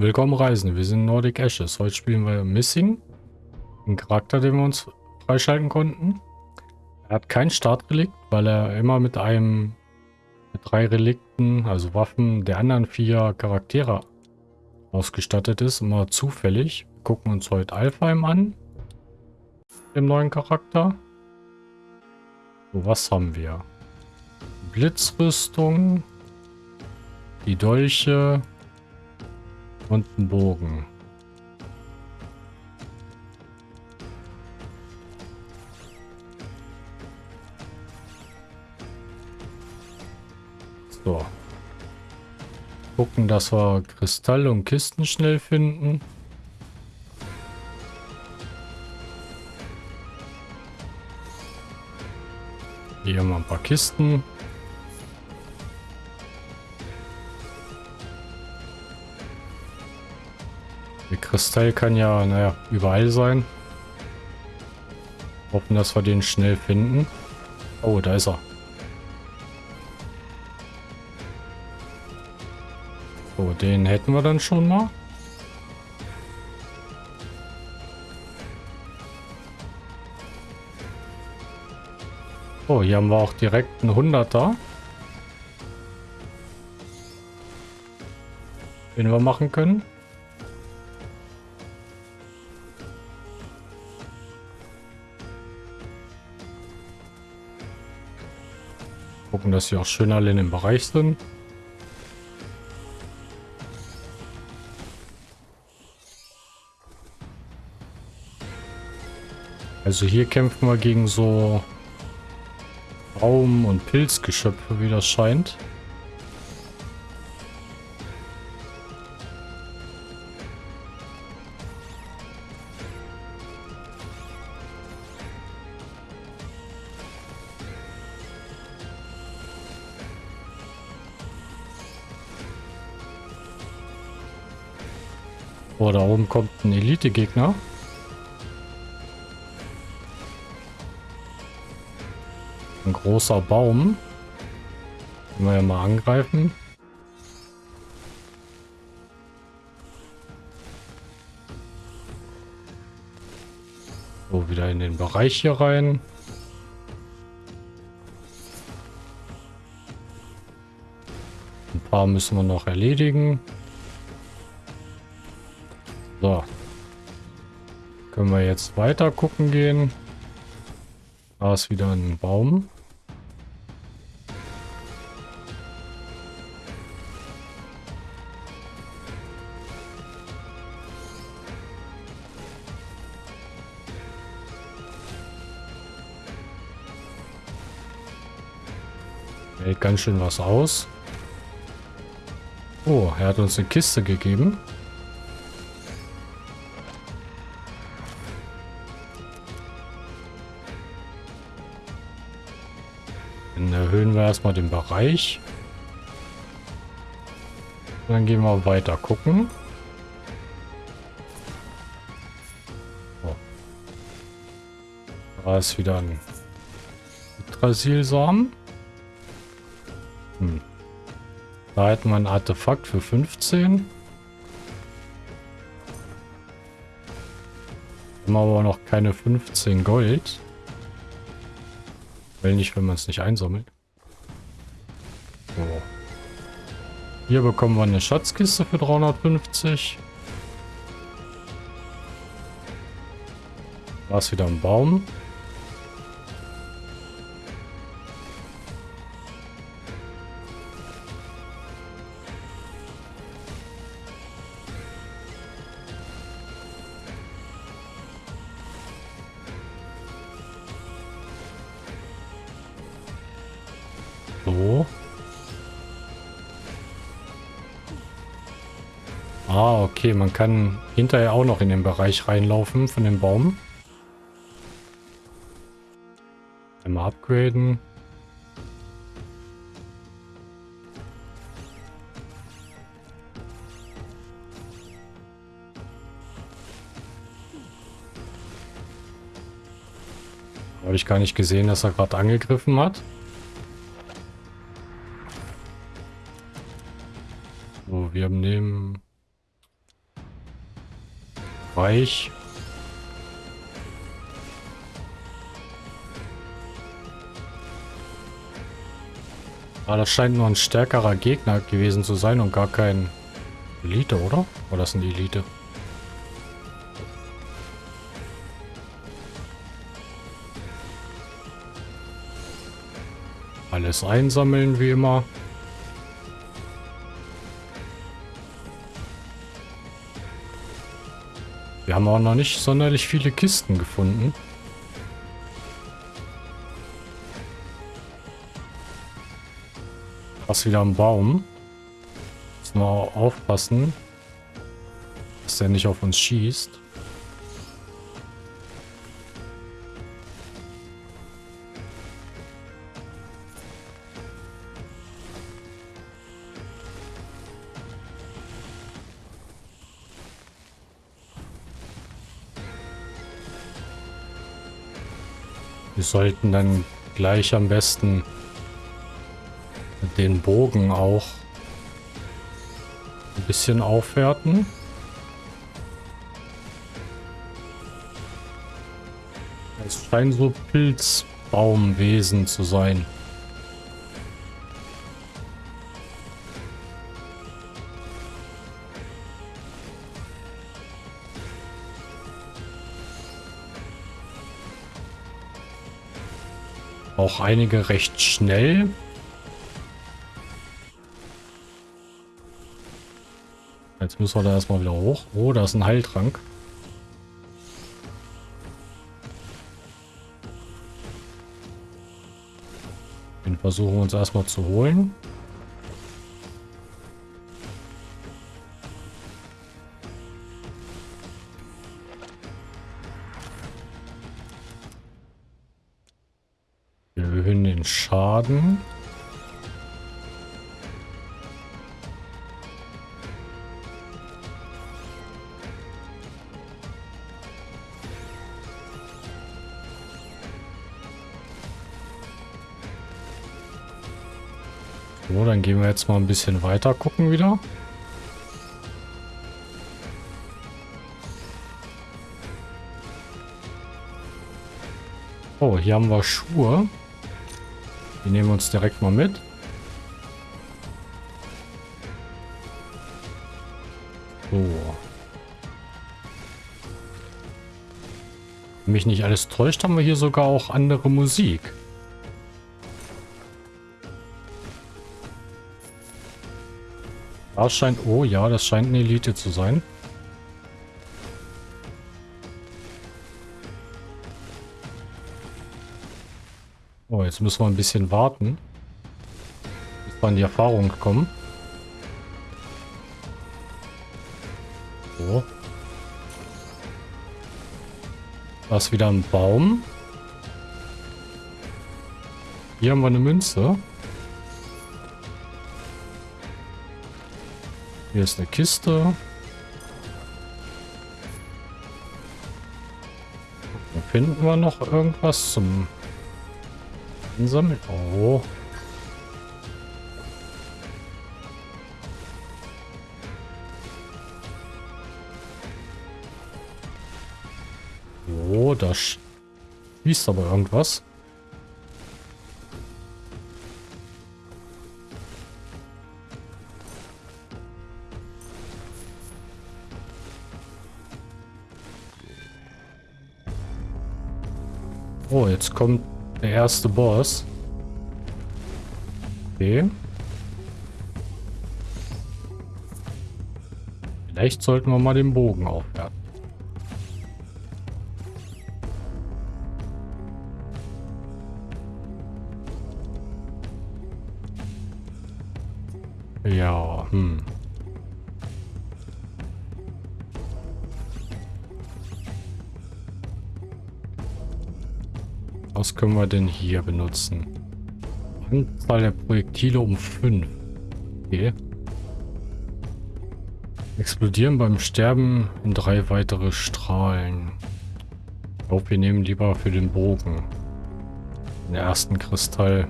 Willkommen Reisen, wir sind Nordic Ashes. Heute spielen wir Missing. Einen Charakter, den wir uns freischalten konnten. Er hat kein Startrelikt, weil er immer mit einem mit drei Relikten, also Waffen der anderen vier Charaktere ausgestattet ist. Immer zufällig. Wir gucken uns heute Alfheim an. Dem neuen Charakter. So, was haben wir? Blitzrüstung. Die Dolche. Und einen Bogen. So. Gucken, dass wir Kristalle und Kisten schnell finden. Hier haben wir ein paar Kisten. Kristall kann ja, naja, überall sein. Hoffen, dass wir den schnell finden. Oh, da ist er. So, den hätten wir dann schon mal. Oh, hier haben wir auch direkt einen Hunderter. Den wir machen können. Gucken, dass sie auch schön alle in dem Bereich sind. Also hier kämpfen wir gegen so Baum- und Pilzgeschöpfe, wie das scheint. Oben kommt ein Elite-Gegner. Ein großer Baum. Können wir ja mal angreifen. So, wieder in den Bereich hier rein. Ein paar müssen wir noch erledigen. Können wir jetzt weiter gucken gehen. Da ist wieder ein Baum. Hält ganz schön was aus. Oh, er hat uns eine Kiste gegeben. Erstmal den Bereich. Dann gehen wir weiter gucken. Da ist wieder ein Yggdrasilsamen. Hm. Da hätten wir ein Artefakt für 15. Haben aber noch keine 15 Gold. Weil nicht, wenn man es nicht einsammelt. Hier bekommen wir eine Schatzkiste für 350. Da ist wieder ein Baum. Kann hinterher auch noch in den Bereich reinlaufen von dem Baum. Einmal upgraden. Habe ich gar nicht gesehen, dass er gerade angegriffen hat. Reich. Aber das scheint nur ein stärkerer Gegner gewesen zu sein und gar kein Elite, oder? Oder das sind Elite? Alles einsammeln, wie immer. Wir haben auch noch nicht sonderlich viele Kisten gefunden. Was wieder am Baum. Müssen wir aufpassen, dass der nicht auf uns schießt. Sollten dann gleich am besten den Bogen auch ein bisschen aufwerten. Es scheinen so Pilzbaumwesen zu sein. Einige recht schnell. Jetzt müssen wir da erstmal wieder hoch. Oh, da ist ein Heiltrank. Den versuchen wir uns erstmal zu holen. So, dann gehen wir jetzt mal ein bisschen weiter gucken wieder. Oh, hier haben wir Schuhe. Die nehmen wir uns direkt mal mit. So. Wenn mich nicht alles täuscht, haben wir hier sogar auch andere Musik. Das scheint... Oh ja, das scheint eine Elite zu sein. Oh, jetzt müssen wir ein bisschen warten. Bis wir an die Erfahrung kommen. So. Da ist wieder ein Baum. Hier haben wir eine Münze. Hier ist eine Kiste. Dann finden wir noch irgendwas zum Einsammeln. Oh. Oh, da schießt aber irgendwas. Oh, jetzt kommt der erste Boss. Okay. Vielleicht sollten wir mal den Bogen aufwerten. Können wir denn hier benutzen? Anzahl der Projektile um 5. Okay. Explodieren beim Sterben in drei weitere Strahlen. Ich glaube, wir nehmen lieber für den Bogen. Den ersten Kristall.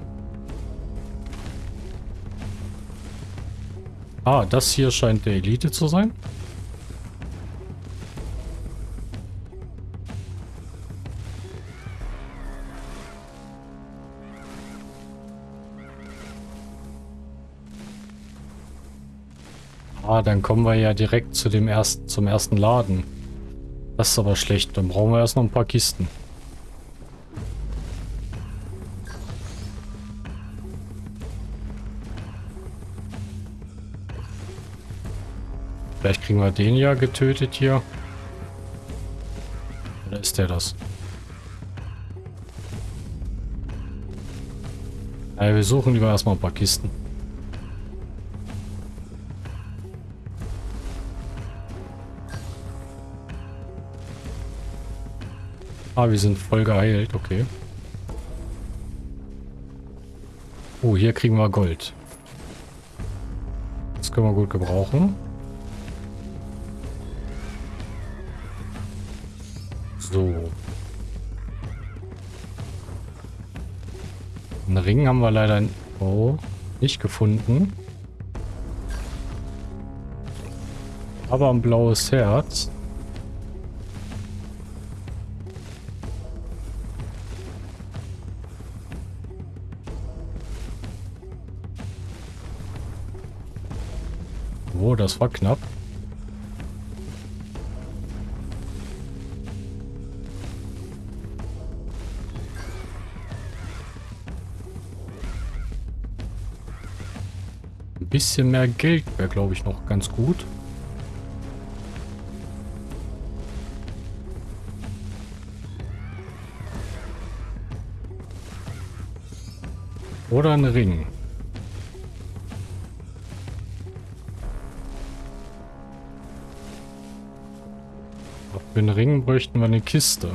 Ah, das hier scheint der Elite zu sein. Ah, dann kommen wir ja direkt zu dem ersten, zum ersten Laden. Das ist aber schlecht. Dann brauchen wir erst noch ein paar Kisten. Vielleicht kriegen wir den ja getötet hier. Oder ist der das? Ja, wir suchen lieber erstmal ein paar Kisten. Ah, wir sind voll geheilt, okay. Oh, hier kriegen wir Gold. Das können wir gut gebrauchen. So. Einen Ring haben wir leider oh, nicht gefunden. Aber ein blaues Herz. Oh, das war knapp. Ein bisschen mehr Geld wäre, glaube ich, noch ganz gut. Oder ein Ring. Den Ring bräuchten wir eine Kiste.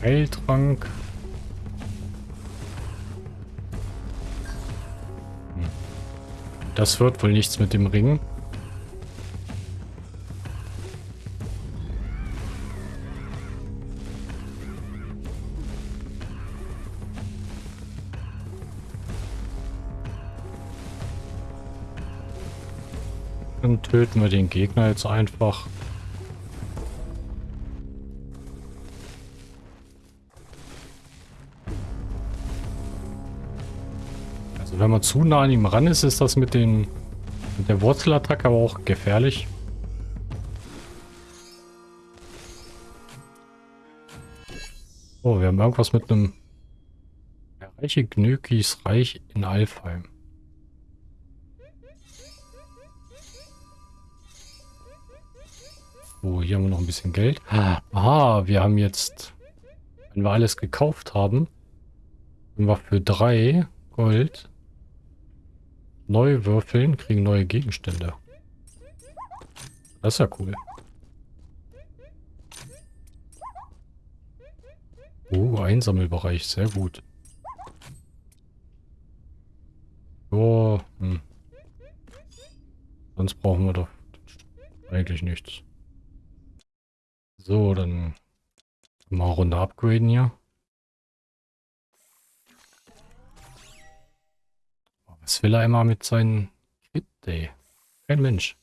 Heiltrank. Hm. Das wird wohl nichts mit dem Ring. Töten wir den Gegner jetzt einfach. Also wenn man zu nah an ihm ran ist, ist das mit, den, mit der Wurzelattacke aber auch gefährlich. Oh, wir haben irgendwas mit einem Reiche Gnökis Reich in Alfheim. So, hier haben wir noch ein bisschen Geld. Ah, wir haben jetzt, wenn wir alles gekauft haben, können wir für drei Gold neu würfeln, kriegen neue Gegenstände. Das ist ja cool. Oh, Einsammelbereich, sehr gut. Oh, hm. Sonst brauchen wir doch eigentlich nichts. So, dann mal Runde upgraden hier. Was will er immer mit seinen Hit Day? Kein Mensch.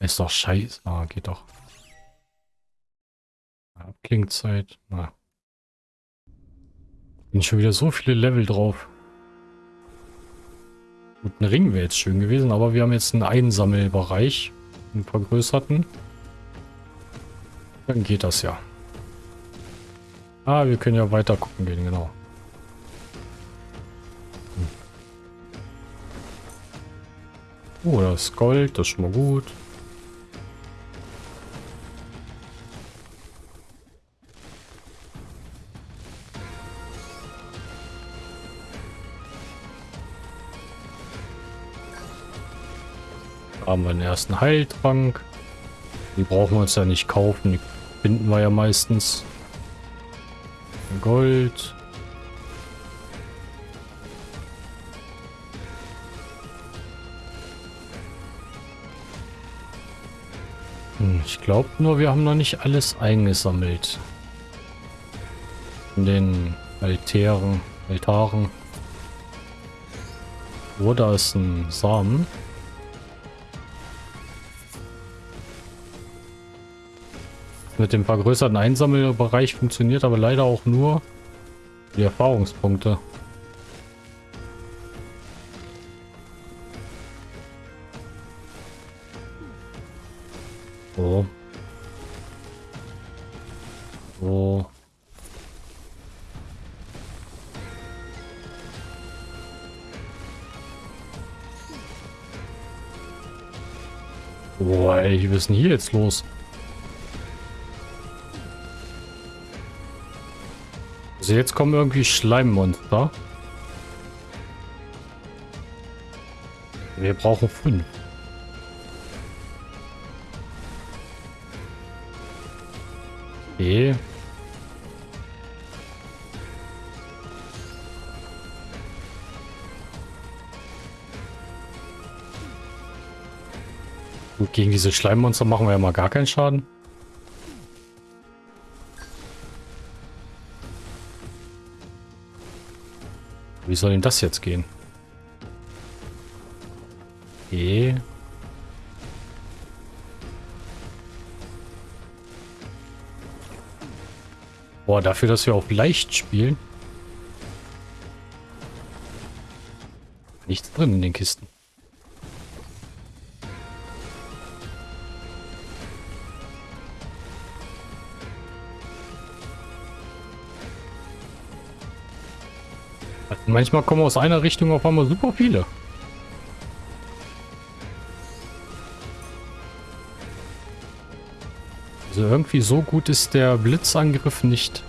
Ist doch scheiße. Ah, geht doch. Abklingzeit. Na. Sind schon wieder so viele Level drauf. Gut, ein Ring wäre jetzt schön gewesen, aber wir haben jetzt einen Einsammelbereich einen vergrößerten. Dann geht das ja. Ah, wir können ja weiter gucken gehen, genau. Hm. Oh, das Gold, das ist schon mal gut. Haben wir den ersten Heiltrank. Die brauchen wir uns ja nicht kaufen. Die finden wir ja meistens. Gold. Hm, ich glaube nur, wir haben noch nicht alles eingesammelt. In den Altären, Altaren. Oh, ist ein Samen. Mit dem vergrößerten Einsammelbereich funktioniert aber leider auch nur die Erfahrungspunkte. So. So. Boah, ey, was ist denn hier jetzt los? Also jetzt kommen irgendwie Schleimmonster. Wir brauchen fünf. Okay. Gut, gegen diese Schleimmonster machen wir ja mal gar keinen Schaden. Wie soll denn das jetzt gehen? Okay. Boah, dafür, dass wir auf leicht spielen. Nichts drin in den Kisten. Manchmal kommen aus einer Richtung auf einmal super viele. Also irgendwie so gut ist der Blitzangriff nicht.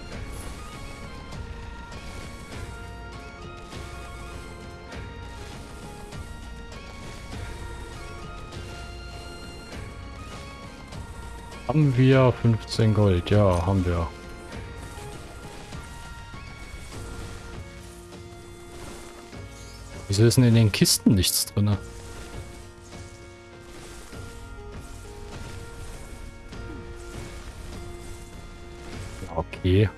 Haben wir 15 Gold? Ja, haben wir. Wieso ist denn in den Kisten nichts drin? Okay.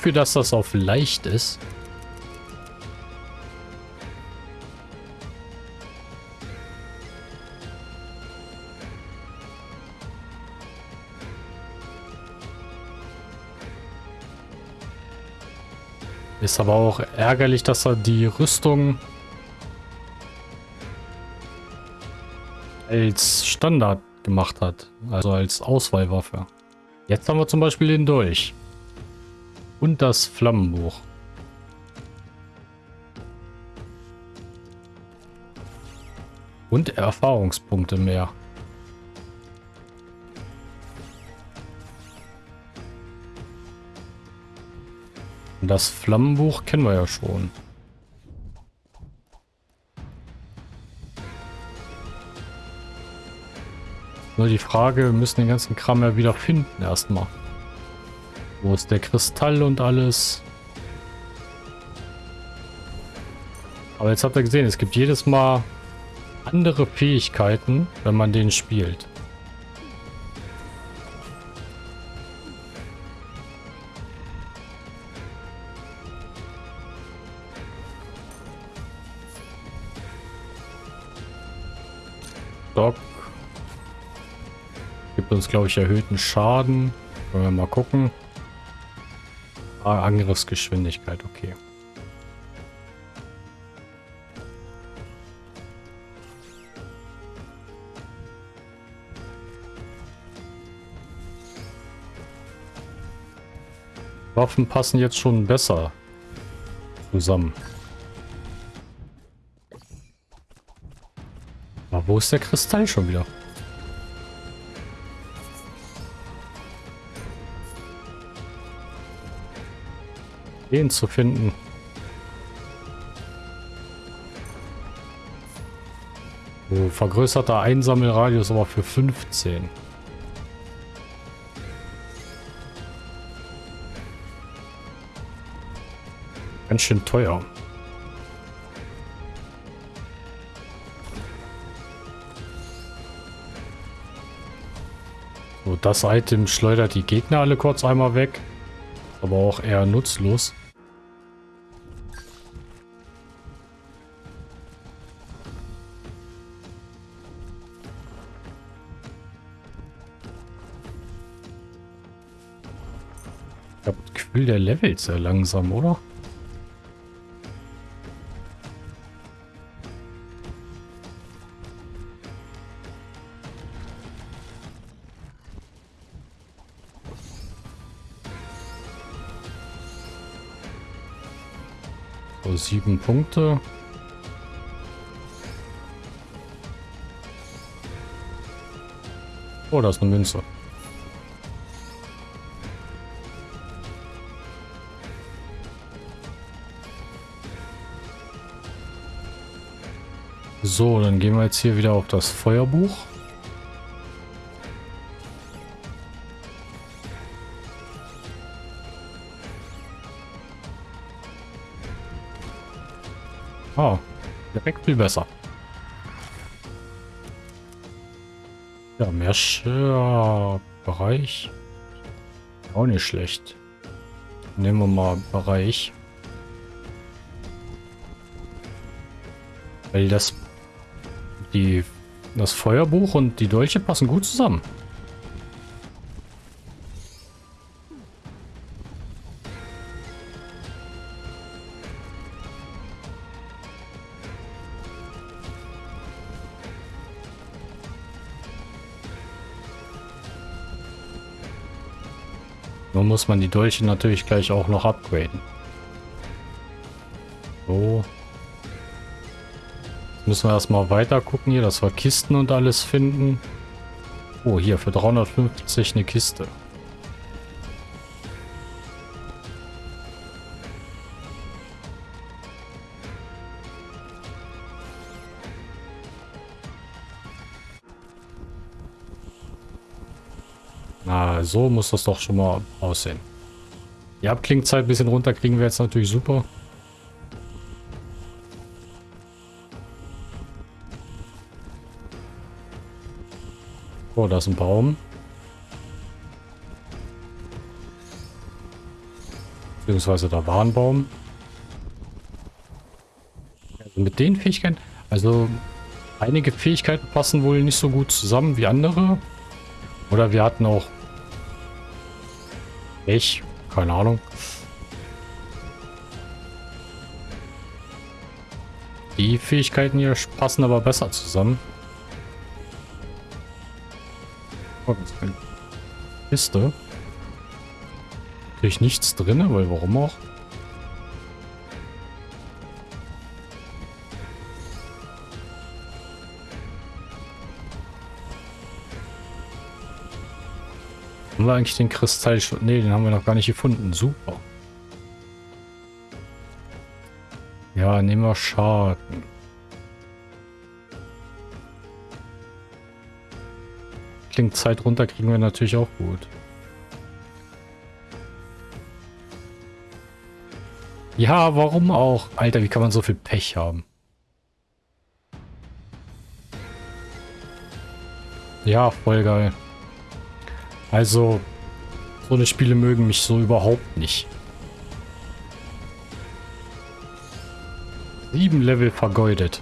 Dafür, dass das auf leicht ist. Ist aber auch ärgerlich, dass er die Rüstung als Standard gemacht hat. Also als Auswahlwaffe. Jetzt haben wir zum Beispiel den Dolch. Und das Flammenbuch. Und Erfahrungspunkte mehr. Das Flammenbuch kennen wir ja schon. Nur die Frage, wir müssen den ganzen Kram ja wieder finden erstmal. Wo ist der Kristall und alles? Aber jetzt habt ihr gesehen, es gibt jedes Mal andere Fähigkeiten, wenn man den spielt. Doc. Gibt uns, glaube ich, erhöhten Schaden. Wollen wir mal gucken. Ah, Angriffsgeschwindigkeit, okay. Waffen passen jetzt schon besser zusammen. Aber wo ist der Kristall schon wieder? den zu finden. Oh, vergrößerter Einsammelradius aber für 15. Ganz schön teuer. So, das Item schleudert die Gegner alle kurz einmal weg. Aber auch eher nutzlos. Gefühl, der levelt sehr langsam, oder? So, sieben Punkte. Oh, da ist eine Münze. So, dann gehen wir jetzt hier wieder auf das Feuerbuch. Oh, direkt viel besser. Ja, mehr Bereich. Auch nicht schlecht. Nehmen wir mal Bereich. Weil das die das Feuerbuch und die Dolche passen gut zusammen. Nur muss man die Dolche natürlich gleich auch noch upgraden. So. Müssen wir erstmal weiter gucken hier, dass wir Kisten und alles finden. Oh, hier für 350 eine Kiste. Na, so muss das doch schon mal aussehen. Die Abklingzeit ein bisschen runter kriegen wir jetzt natürlich super. Oh, da ist ein Baum. Beziehungsweise da war ein Baum. Also mit den Fähigkeiten, also einige Fähigkeiten passen wohl nicht so gut zusammen wie andere. Oder wir hatten auch ich, keine Ahnung. Die Fähigkeiten hier passen aber besser zusammen. Kiste. Natürlich nichts drin, weil warum auch? Haben wir eigentlich den Kristall schon? Ne, den haben wir noch gar nicht gefunden. Super. Ja, nehmen wir Schaden. Klingt Zeit runter kriegen wir natürlich auch gut. Ja, warum auch? Alter, wie kann man so viel Pech haben? Ja, voll geil. Also, so eine Spiele mögen mich so überhaupt nicht. Sieben Level vergeudet.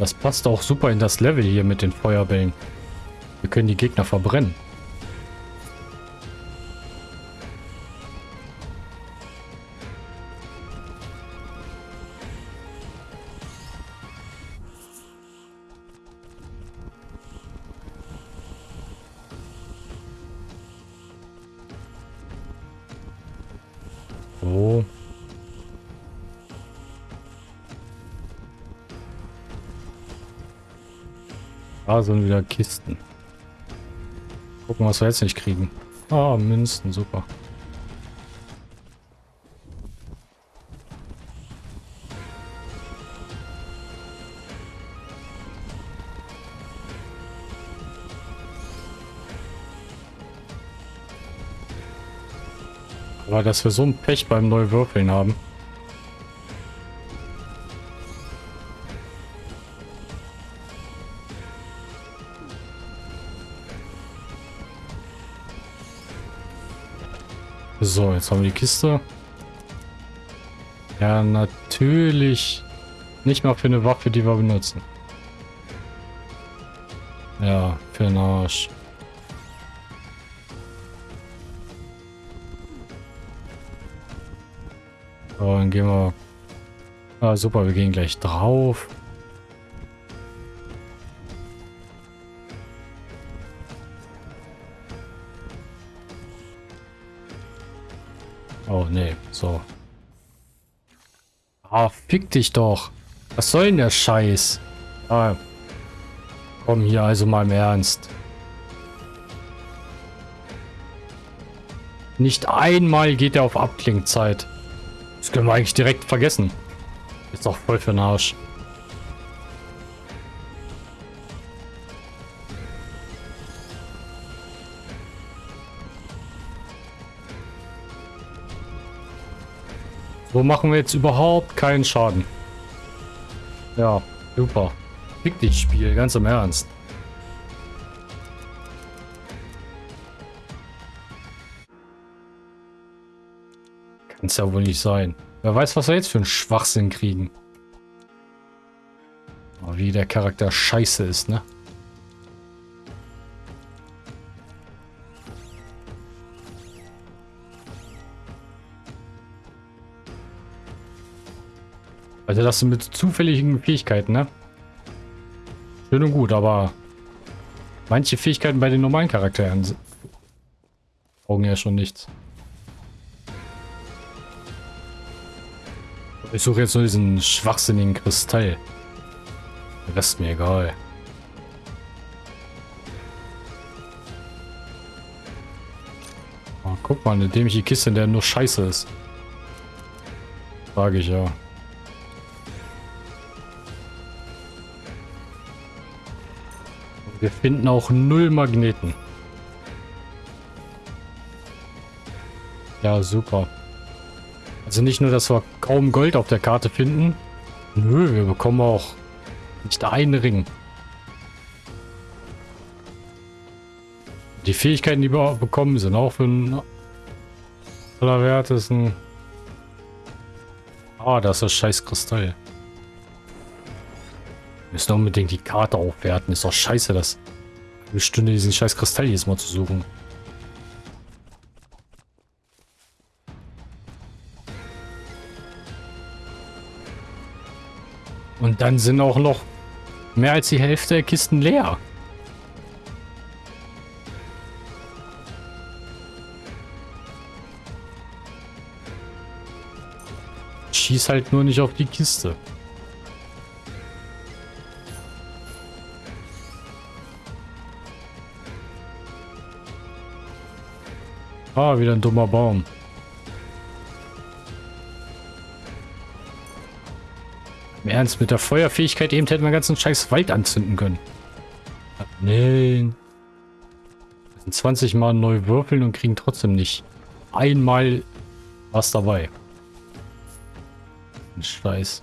Das passt auch super in das Level hier mit den Feuerbällen. Wir können die Gegner verbrennen. Sind wieder Kisten. Gucken, was wir jetzt nicht kriegen. Ah, Münzen, super. Aber dass wir so ein Pech beim Neuwürfeln haben. So, jetzt haben wir die Kiste. Ja, natürlich nicht mal für eine Waffe, die wir benutzen. Ja, für den Arsch. So, dann gehen wir... Ah, super, wir gehen gleich drauf. So. Ah, fick dich doch. Was soll denn der Scheiß? Ah, komm hier also mal im Ernst. Nicht einmal geht er auf Abklingzeit. Das können wir eigentlich direkt vergessen. Ist doch voll für den Arsch. So machen wir jetzt überhaupt keinen Schaden. Ja, super. Fick dich, Spiel, ganz im Ernst. Kann's ja wohl nicht sein. Wer weiß, was wir jetzt für einen Schwachsinn kriegen. Oh, wie der Charakter scheiße ist, ne? Also das mit zufälligen Fähigkeiten, ne? Schön und gut, aber manche Fähigkeiten bei den normalen Charakteren brauchen ja schon nichts. Ich suche jetzt nur diesen schwachsinnigen Kristall. Der Rest mir egal. Oh, guck mal, eine dämliche Kiste, in der nur Scheiße ist. Frage ich ja. Wir finden auch null Magneten. Ja, super. Also nicht nur, dass wir kaum Gold auf der Karte finden. Nö, wir bekommen auch nicht einen Ring. Die Fähigkeiten, die wir bekommen, sind auch für den allerwertesten. Ah, das ist das scheiß Kristall. Müssen unbedingt die Karte aufwerten. Ist doch scheiße, das eine Stunde diesen scheiß Kristall jedes Mal zu suchen. Und dann sind auch noch mehr als die Hälfte der Kisten leer. Schieß halt nur nicht auf die Kiste. Ah, wieder ein dummer Baum. Im Ernst, mit der Feuerfähigkeit eben hätten wir ganzen scheiß Wald anzünden können. Nein. Wir sind 20 Mal neu würfeln und kriegen trotzdem nicht einmal was dabei. Scheiß.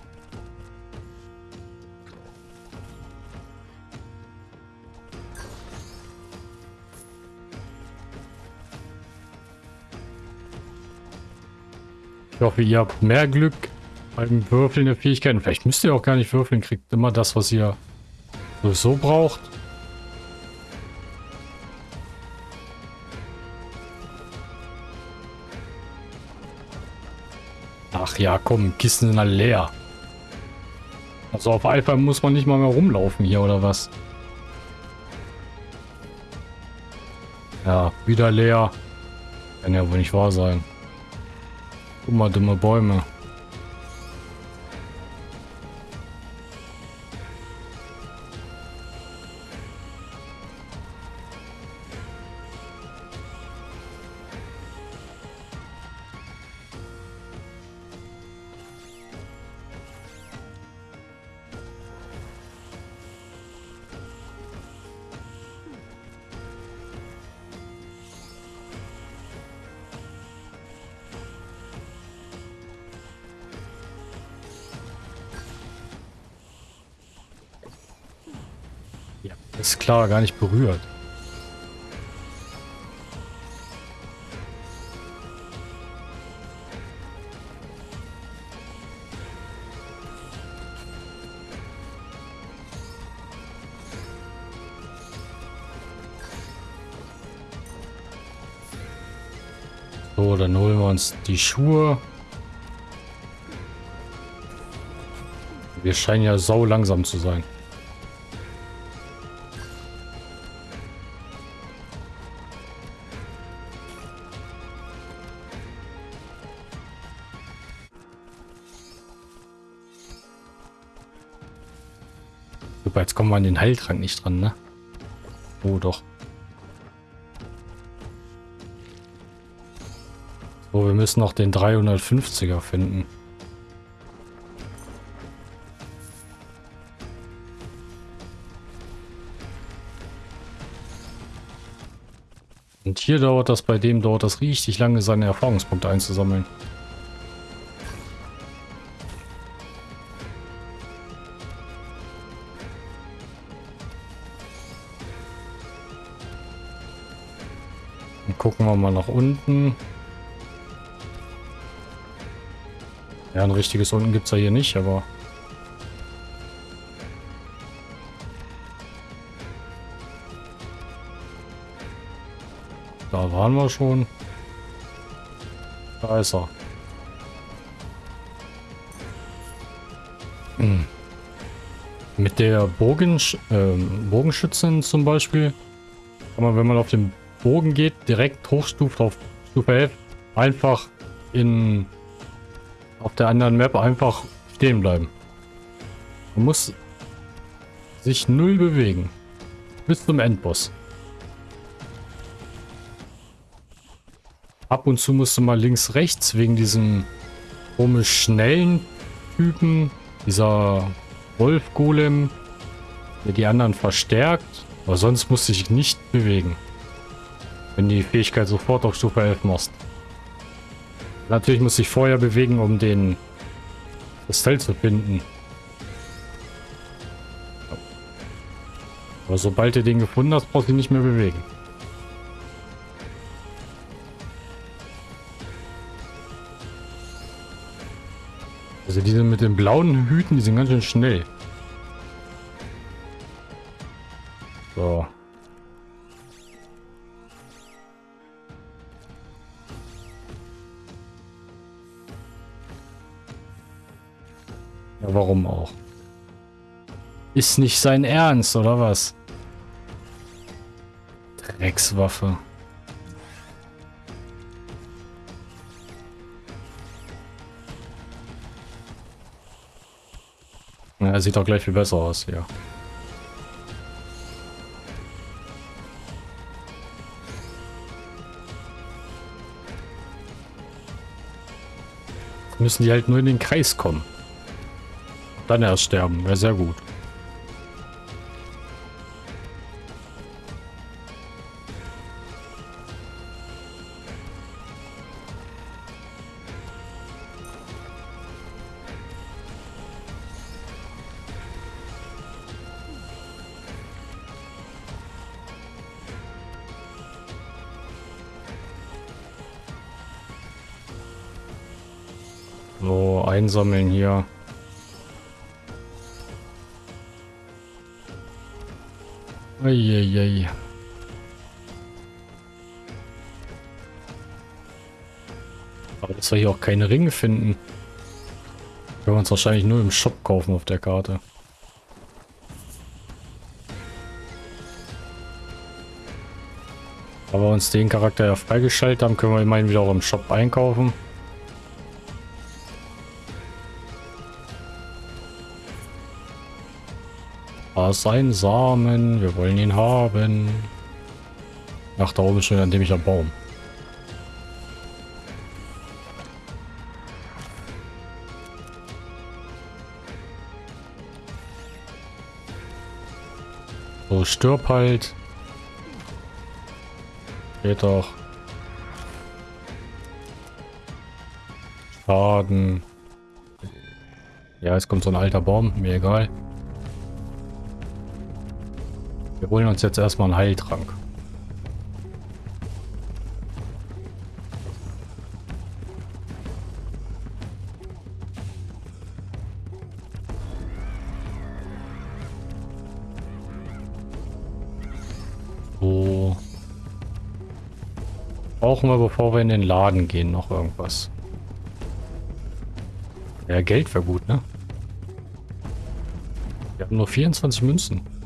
Ich hoffe, ihr habt mehr Glück beim Würfeln der Fähigkeiten. Vielleicht müsst ihr auch gar nicht würfeln, kriegt immer das, was ihr sowieso braucht. Ach ja, komm, Kisten sind alle leer. Also auf Alpha muss man nicht mal mehr rumlaufen hier, oder was? Ja, wieder leer. Kann ja wohl nicht wahr sein. Guck mal, dumme Bäume. Klar, gar nicht berührt. So, dann holen wir uns die Schuhe. Wir scheinen ja sau langsam zu sein. Kommen wir an den Heiltrank nicht dran, ne? Oh, doch. So, wir müssen noch den 350er finden. Und hier dauert das, bei dem dauert das richtig lange, seine Erfahrungspunkte einzusammeln. Wir mal nach unten. Ja, ein richtiges unten gibt es ja hier nicht, aber... Da waren wir schon. Da ist er. Hm. Mit der Bogensch äh, Bogenschützin zum Beispiel kann man, wenn man auf den Bogen geht, direkt hochstuft auf Stufe 11, einfach in auf der anderen Map einfach stehen bleiben. Man muss sich null bewegen. Bis zum Endboss. Ab und zu musst du mal links, rechts wegen diesem komisch schnellen Typen. Dieser Wolf-Golem, der die anderen verstärkt. Aber sonst musst du dich nicht bewegen. Wenn die Fähigkeit sofort auf Stufe 11 machst. Natürlich muss ich vorher bewegen, um den Kristall zu finden. Aber sobald du den gefunden hast, brauchst du ihn nicht mehr bewegen. Also diese mit den blauen Hüten, die sind ganz schön schnell. Auch? Ist nicht sein Ernst, oder was? Dreckswaffe. Ja, sieht doch gleich viel besser aus, ja. Müssen die halt nur in den Kreis kommen. Dann erst sterben. Wäre sehr gut. So, einsammeln hier. Eieiei. Aber dass wir hier auch keine Ringe finden. Können wir uns wahrscheinlich nur im Shop kaufen auf der Karte. Aber wir uns den Charakter ja freigeschaltet haben, können wir immerhin wieder auch im Shop einkaufen. Ist ein Samen. Wir wollen ihn haben. Ach, da oben schon ein dämlicher Baum. So, stirb halt. Geht doch. Schaden. Ja, jetzt kommt so ein alter Baum. Mir egal. Wir holen uns jetzt erstmal einen Heiltrank. So. Brauchen wir, bevor wir in den Laden gehen, noch irgendwas. Ja, Geld wäre gut, ne? Wir haben nur 24 Münzen.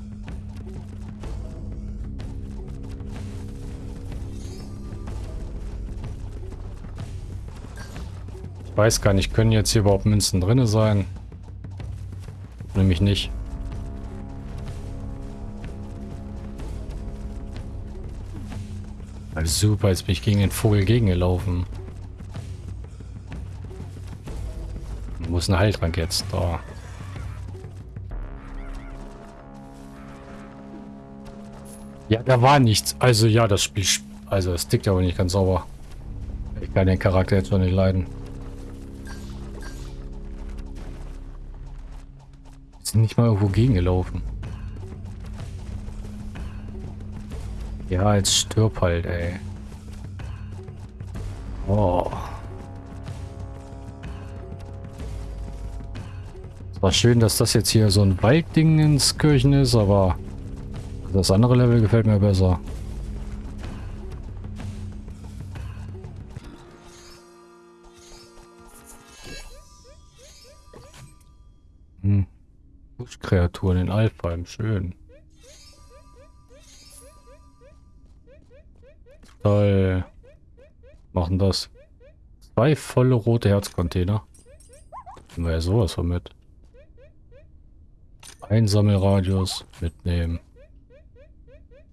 Weiß gar nicht, können jetzt hier überhaupt Münzen drin sein? Nämlich nicht. Also super, jetzt bin ich gegen den Vogel gegengelaufen. Wo ist ein Heiltrank jetzt? Da. Ja, da war nichts. Also ja, das Spiel... Also es tickt aber nicht ganz sauber. Ich kann den Charakter jetzt noch nicht leiden. Sind nicht mal irgendwo gegengelaufen. Ja, jetzt stirb halt, ey. Oh. Es war schön, dass das jetzt hier so ein Waldding ins Kirchen ist, aber das andere Level gefällt mir besser. Buschkreaturen in Alpheim, schön. Toll. Machen das. Zwei volle rote Herzcontainer. Nehmen wir ja sowas von mit. Einsammelradius mitnehmen.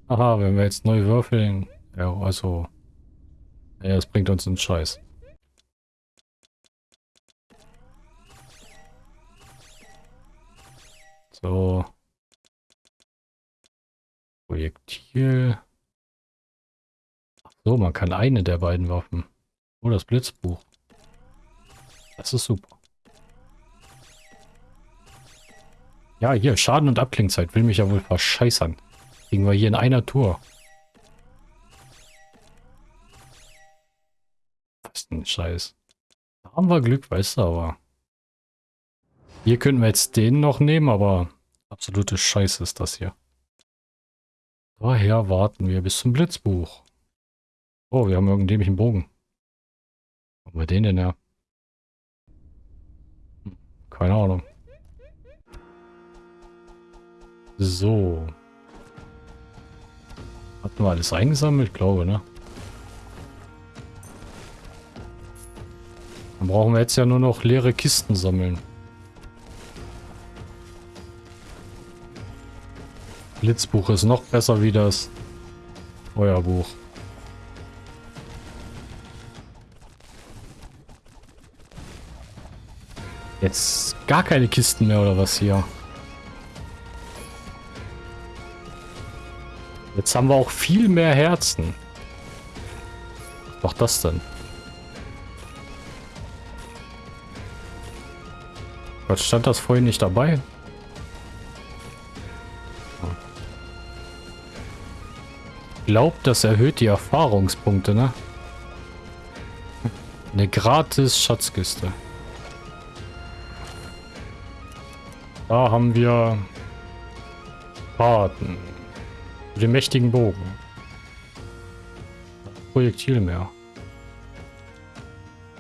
Aha, wenn wir jetzt neu würfeln. Ja, also. Ja, das bringt uns einen Scheiß. So. Projektil. So, man kann eine der beiden Waffen. Oh, das Blitzbuch. Das ist super. Ja, hier, Schaden und Abklingzeit. Will mich ja wohl verscheißern. Kriegen wir hier in einer Tour. Was denn Scheiß? Da haben wir Glück, weißt du, aber... Hier könnten wir jetzt den noch nehmen, aber... Absolute Scheiße ist das hier. Daher warten wir bis zum Blitzbuch. Oh, wir haben irgendeinen dämlichen Bogen. Wo haben wir den denn her? Hm, keine Ahnung. So. Hatten wir alles eingesammelt? Glaube, ne? Dann brauchen wir jetzt ja nur noch leere Kisten sammeln. Blitzbuch ist noch besser wie das Feuerbuch. Jetzt gar keine Kisten mehr oder was hier? Jetzt haben wir auch viel mehr Herzen. Was macht das denn? Was stand das vorhin nicht dabei? Glaubt, das erhöht die Erfahrungspunkte, ne? Eine gratis Schatzkiste. Da haben wir Paten. Den mächtigen Bogen. Projektil mehr.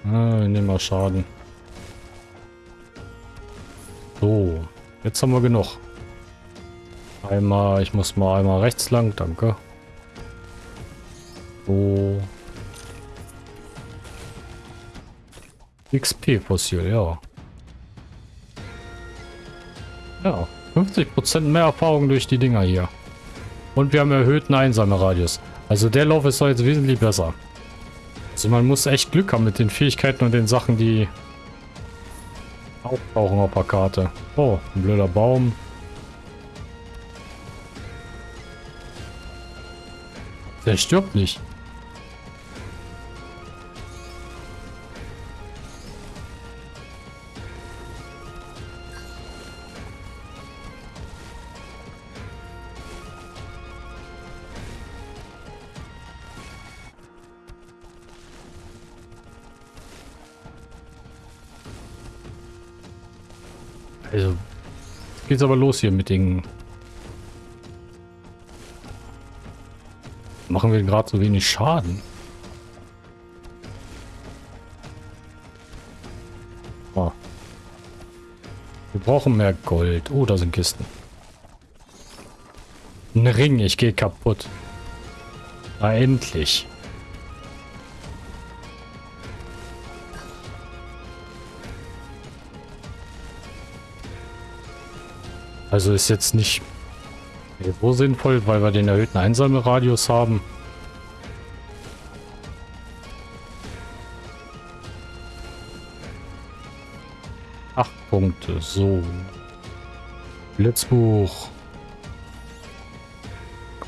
Ah, nehmen wir Schaden. So, jetzt haben wir genug. Einmal, ich muss mal einmal rechts lang, danke. So. XP-Fossil, ja. Ja, 50% mehr Erfahrung durch die Dinger hier. Und wir haben erhöhten Einsammelradius. Also der Lauf ist doch jetzt wesentlich besser. Also man muss echt Glück haben mit den Fähigkeiten und den Sachen, die auftauchen auf der Karte. Oh, ein blöder Baum. Der stirbt nicht. Geht's aber los hier mit den... Machen wir gerade so wenig Schaden. Oh. Wir brauchen mehr Gold. Oh, da sind Kisten. Ein Ring, ich gehe kaputt. Na, endlich. Also ist jetzt nicht so sinnvoll, weil wir den erhöhten Einsammelradius haben. Acht Punkte, so. Blitzbuch.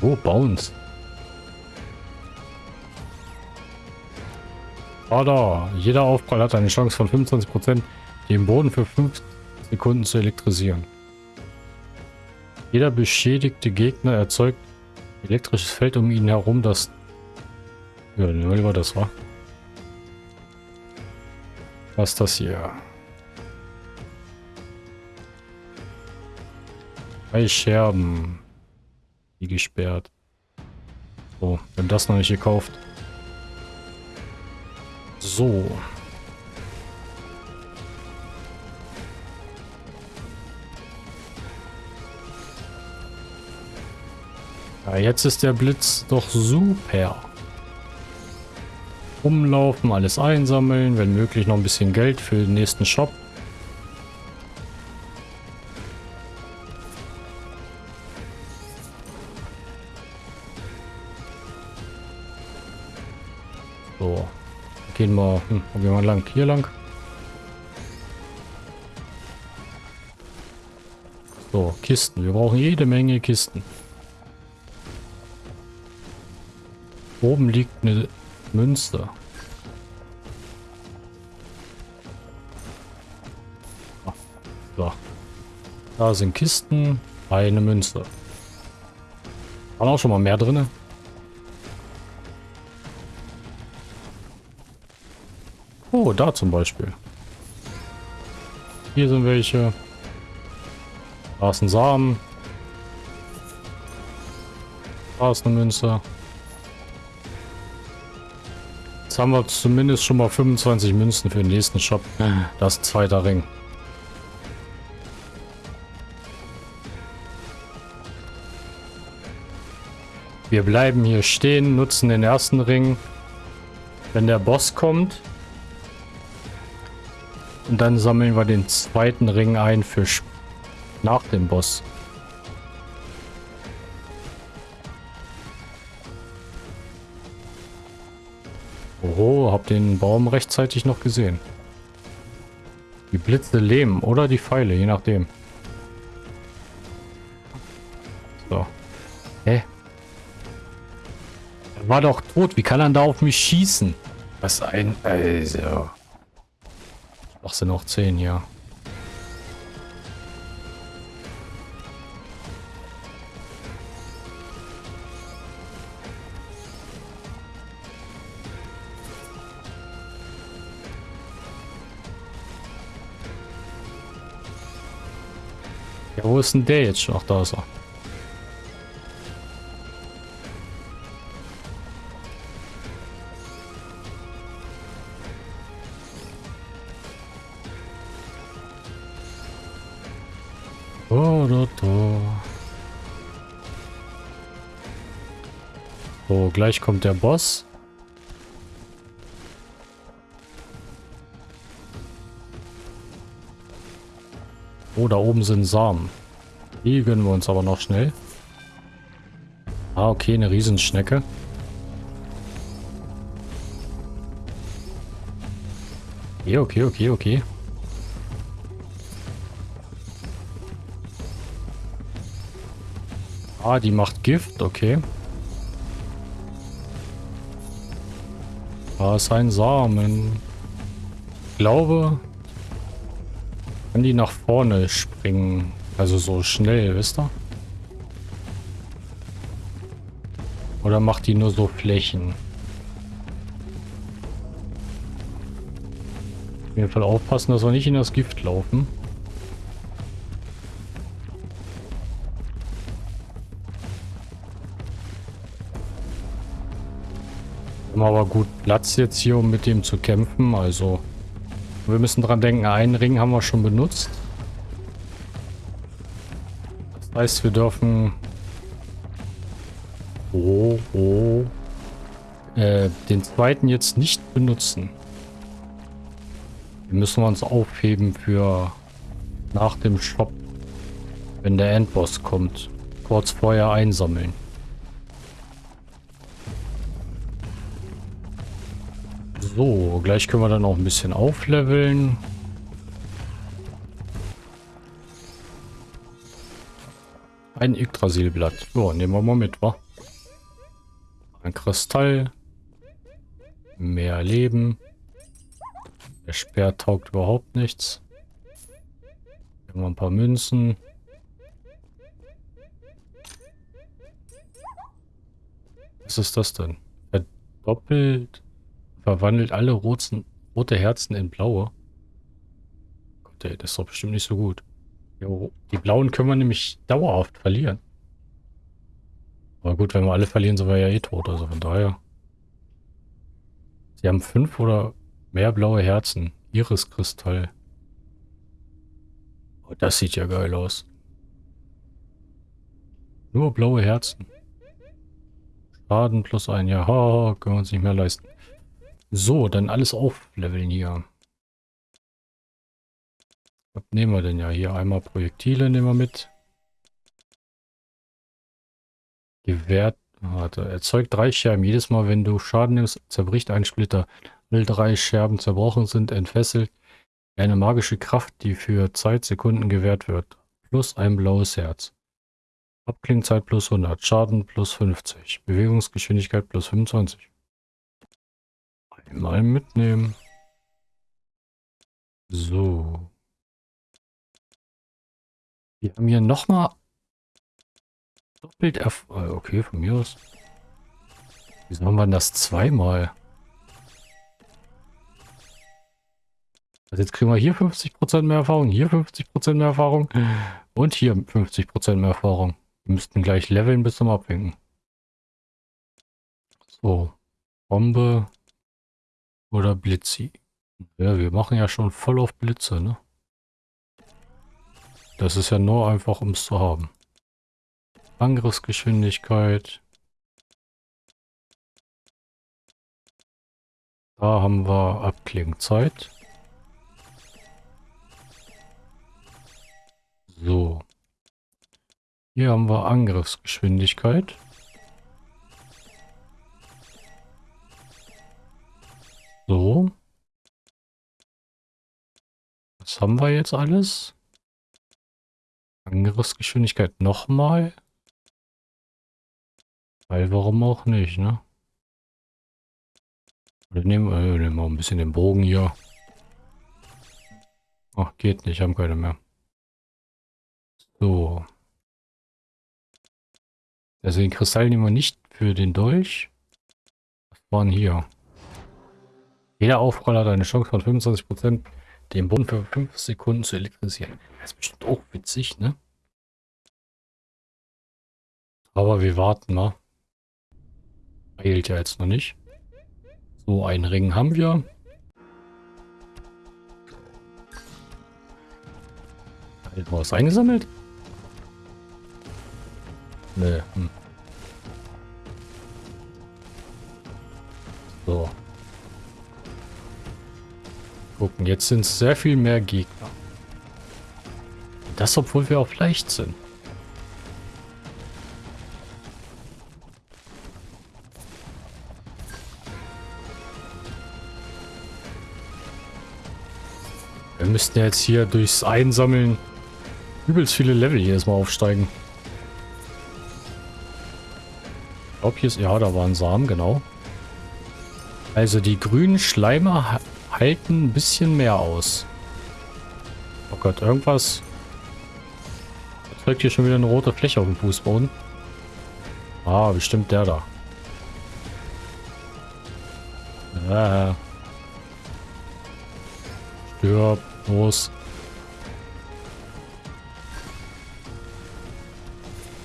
Oh, Bounce. Ah da, jeder Aufprall hat eine Chance von 25%, den Boden für 5 Sekunden zu elektrisieren. Jeder beschädigte Gegner erzeugt elektrisches Feld um ihn herum, das... Ja, nehmen wir das war. Was ist das hier? Drei Scherben. Die gesperrt. So, wir haben das noch nicht gekauft. So. Ja, jetzt ist der Blitz doch super. Umlaufen, alles einsammeln, wenn möglich noch ein bisschen Geld für den nächsten Shop. So. Gehen wir, hm, gehen wir lang, hier lang. So, Kisten. Wir brauchen jede Menge Kisten. Oben liegt eine Münze. Ah, so. Da sind Kisten, eine Münze. Waren auch schon mal mehr drin. Oh, da zum Beispiel. Hier sind welche. Da ist ein Samen. Da ist eine Münze. Jetzt haben wir zumindest schon mal 25 Münzen für den nächsten Shop. Das ist zweiter Ring. Wir bleiben hier stehen, nutzen den ersten Ring. Wenn der Boss kommt. Und dann sammeln wir den zweiten Ring ein für nach dem Boss. Oh, hab den Baum rechtzeitig noch gesehen. Die Blitze lähmen oder die Pfeile, je nachdem. So. Hä? Er war doch tot. Wie kann er da auf mich schießen? Was ein... Also... Ach, sind noch zehn, ja. Wo ist denn der jetzt schon? Ach, da ist er. Oh, da, da. So, gleich kommt der Boss. Oh, da oben sind Samen. Die gönnen wir uns aber noch schnell. Ah, okay, eine Riesenschnecke. Okay, okay, okay, okay. Ah, die macht Gift, okay. Da ist ein Samen. Ich glaube, kann die nach vorne springen? Also so schnell, wisst ihr? Oder macht die nur so Flächen? Auf jeden Fall aufpassen, dass wir nicht in das Gift laufen. Wir haben aber gut Platz jetzt hier, um mit dem zu kämpfen. Also wir müssen dran denken, einen Ring haben wir schon benutzt. Heißt, wir dürfen... Oh, oh. Äh, den zweiten jetzt nicht benutzen. Den müssen wir uns aufheben für nach dem Shop. Wenn der Endboss kommt. Kurz vorher einsammeln. So, gleich können wir dann auch ein bisschen aufleveln. Ein Yggdrasilblatt. So, nehmen wir mal mit, wa? Ein Kristall. Mehr Leben. Der Speer taugt überhaupt nichts. Haben wir ein paar Münzen. Was ist das denn? Verdoppelt verwandelt alle roten, rote Herzen in blaue. Gott, ey, das ist doch bestimmt nicht so gut. Die blauen können wir nämlich dauerhaft verlieren. Aber gut, wenn wir alle verlieren, sind wir ja eh tot. Also von daher. Sie haben fünf oder mehr blaue Herzen. Iriskristall. Oh, das sieht ja geil aus. Nur blaue Herzen. Schaden plus ein. Ja, können wir uns nicht mehr leisten. So, dann alles aufleveln hier. Was nehmen wir denn ja hier? Einmal Projektile nehmen wir mit. Gewährt. Warte, erzeugt drei Scherben. Jedes Mal, wenn du Schaden nimmst, zerbricht ein Splitter. Alle drei Scherben zerbrochen sind, entfesselt. Eine magische Kraft, die für Zeitsekunden gewährt wird. Plus ein blaues Herz. Abklingzeit plus 100. Schaden plus 50. Bewegungsgeschwindigkeit plus 25. Mal mitnehmen. So. Wir haben hier nochmal doppelt Erf äh, Okay, von mir aus. Wieso haben wir das zweimal? Also jetzt kriegen wir hier 50% mehr Erfahrung, hier 50% mehr Erfahrung und hier 50% mehr Erfahrung. Wir müssten gleich leveln bis zum Abwinken. So. Bombe. Oder Blitzi. Ja, wir machen ja schon voll auf Blitze, ne? Das ist ja nur einfach, um es zu haben. Angriffsgeschwindigkeit. Da haben wir Abklingzeit. So. Hier haben wir Angriffsgeschwindigkeit. So. Was haben wir jetzt alles? Angriffsgeschwindigkeit nochmal. Weil warum auch nicht, ne? Oder nehmen, äh, nehmen wir ein bisschen den Bogen hier. Ach, geht nicht, haben keine mehr. So. Also den Kristall nehmen wir nicht für den Dolch. Was waren hier? Jeder Aufroller hat eine Chance von 25%, den Boden für 5 Sekunden zu elektrisieren. Das ist bestimmt auch witzig, ne? Aber wir warten mal. Eilt ja jetzt noch nicht. So, einen Ring haben wir. Hat was eingesammelt? Nö. Hm. So gucken. Jetzt sind es sehr viel mehr Gegner. Das, obwohl wir auch leicht sind. Wir müssten jetzt hier durchs Einsammeln übelst viele Level jedes Mal aufsteigen. Ich glaube, hier ist... Ja, da waren Samen, genau. Also die grünen Schleimer halten ein bisschen mehr aus. Oh Gott, irgendwas erzeugt hier schon wieder eine rote Fläche auf dem Fußboden. Ah, bestimmt der da. Ja. Stirb, los.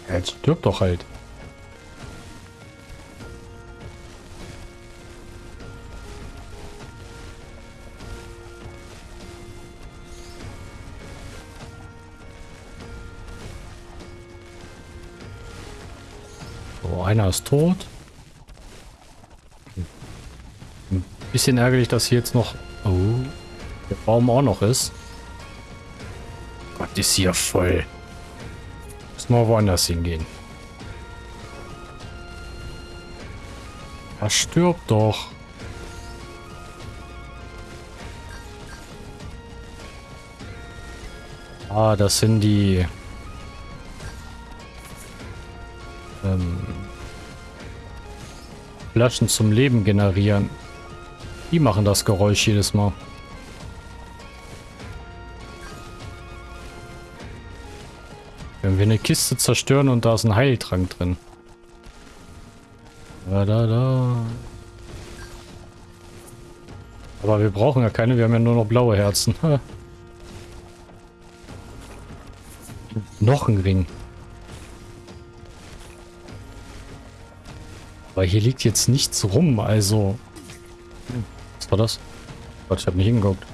Jetzt stirb doch halt. Einer ist tot. Ein bisschen ärgerlich, dass hier jetzt noch... Oh, der Baum auch noch ist. Gott, ist hier voll. Müssen wir woanders hingehen. Er stirbt doch. Ah, das sind die... Flaschen zum Leben generieren. Die machen das Geräusch jedes Mal. Wenn wir eine Kiste zerstören und da ist ein Heiltrank drin. Da, da, da. Aber wir brauchen ja keine, wir haben ja nur noch blaue Herzen. noch ein Ring. Aber hier liegt jetzt nichts rum, also... Was war das? Gott, ich habe nicht hingeguckt.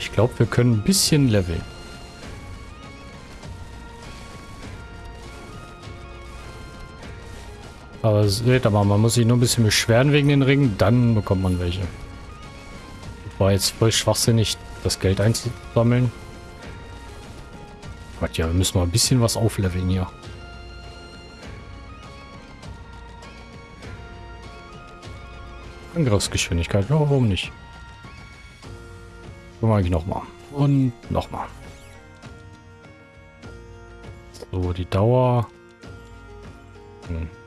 Ich glaube, wir können ein bisschen leveln. Aber seht mal, man muss sich nur ein bisschen beschweren wegen den Ringen, dann bekommt man welche. War jetzt voll schwachsinnig, das Geld einzusammeln. Gott, ja, wir müssen mal ein bisschen was aufleveln hier. Angriffsgeschwindigkeit, ja, warum nicht? So mache ich nochmal. Und nochmal. So, die Dauer. Hm.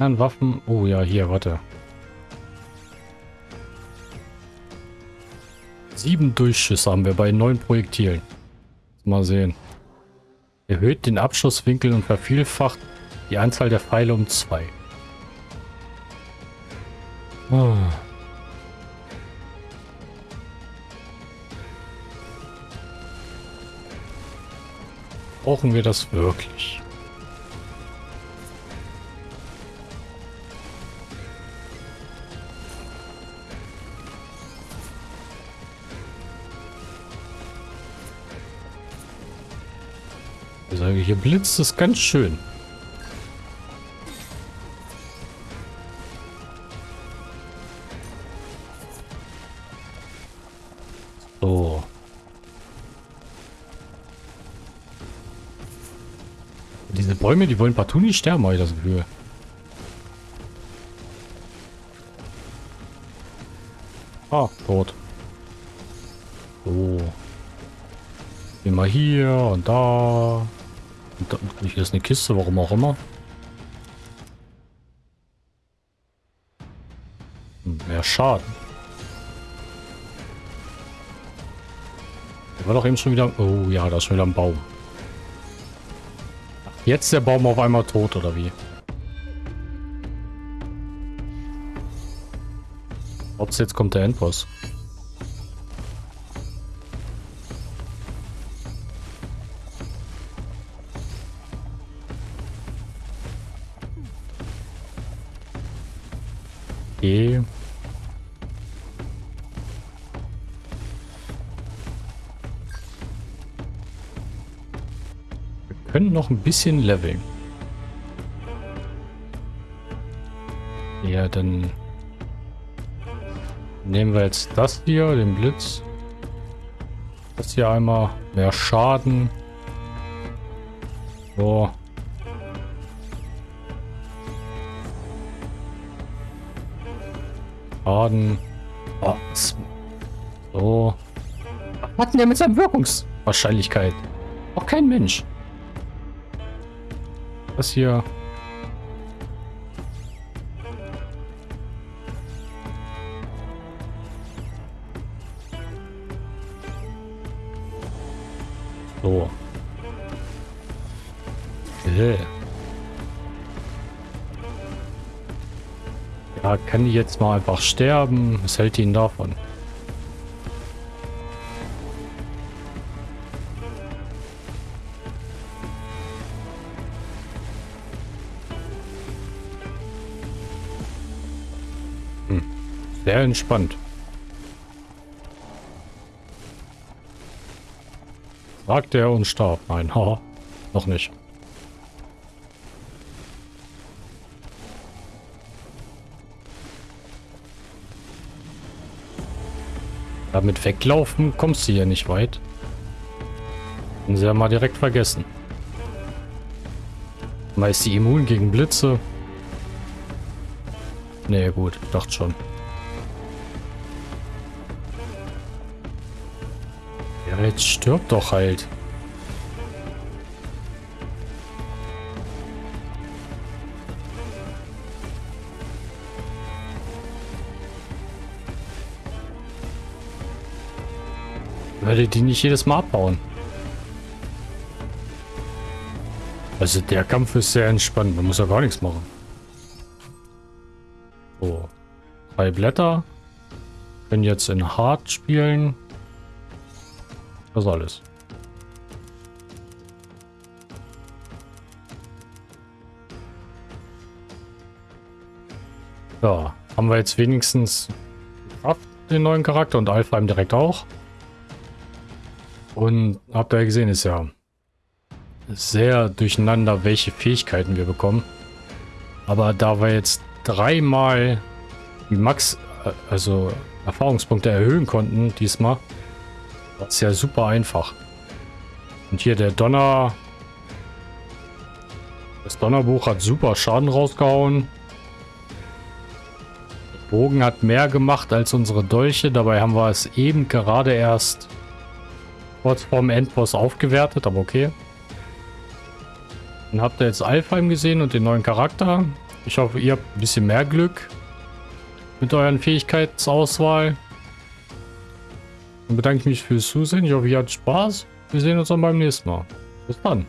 Anderen Waffen. Oh ja, hier, warte. Sieben Durchschüsse haben wir bei neun Projektilen. Mal sehen. Erhöht den Abschusswinkel und vervielfacht die Anzahl der Pfeile um zwei. Oh. Brauchen wir das wirklich? Hier blitzt es ganz schön. Bäume, die wollen partout nicht sterben, habe ich das Gefühl. Ah, tot. So. Wir hier und da. Da hier ist eine Kiste, warum auch immer. Mehr Schaden. Der war doch eben schon wieder... Oh ja, da ist schon wieder ein Baum. Jetzt der Baum auf einmal tot, oder wie? Ob jetzt kommt der Endboss. Okay. können noch ein bisschen leveln. Ja, dann nehmen wir jetzt das hier, den Blitz. Das hier einmal. Mehr Schaden. So. Schaden. Oh, so. Was hat denn der mit seiner Wirkungswahrscheinlichkeit? Auch kein Mensch. Das hier. Kann die jetzt mal einfach sterben? Was hält ihn davon? sehr entspannt. Sagte er und starb. Nein, ha, noch nicht. Damit weglaufen kommst du hier nicht weit. Können sie ja mal direkt vergessen. Mal ist die immun gegen Blitze. Nee, gut, dachte schon. Ja, jetzt stirbt doch halt. Werde die nicht jedes Mal abbauen. Also der Kampf ist sehr entspannt. Man muss ja gar nichts machen. So. Drei Blätter. Können jetzt in Hard spielen. Das alles. Ja, haben wir jetzt wenigstens den neuen Charakter und Alpha direkt auch. Und habt ihr gesehen, ist ja sehr durcheinander, welche Fähigkeiten wir bekommen. Aber da wir jetzt dreimal die Max, äh, also Erfahrungspunkte erhöhen konnten diesmal, war es ja super einfach. Und hier der Donner... Das Donnerbuch hat super Schaden rausgehauen. Der Bogen hat mehr gemacht als unsere Dolche. Dabei haben wir es eben gerade erst kurz vorm Endboss aufgewertet, aber okay. Dann habt ihr jetzt Alfheim gesehen und den neuen Charakter. Ich hoffe, ihr habt ein bisschen mehr Glück mit euren Fähigkeitsauswahl. Dann bedanke ich mich fürs Zusehen. Ich hoffe, ihr hattet Spaß. Wir sehen uns dann beim nächsten Mal. Bis dann.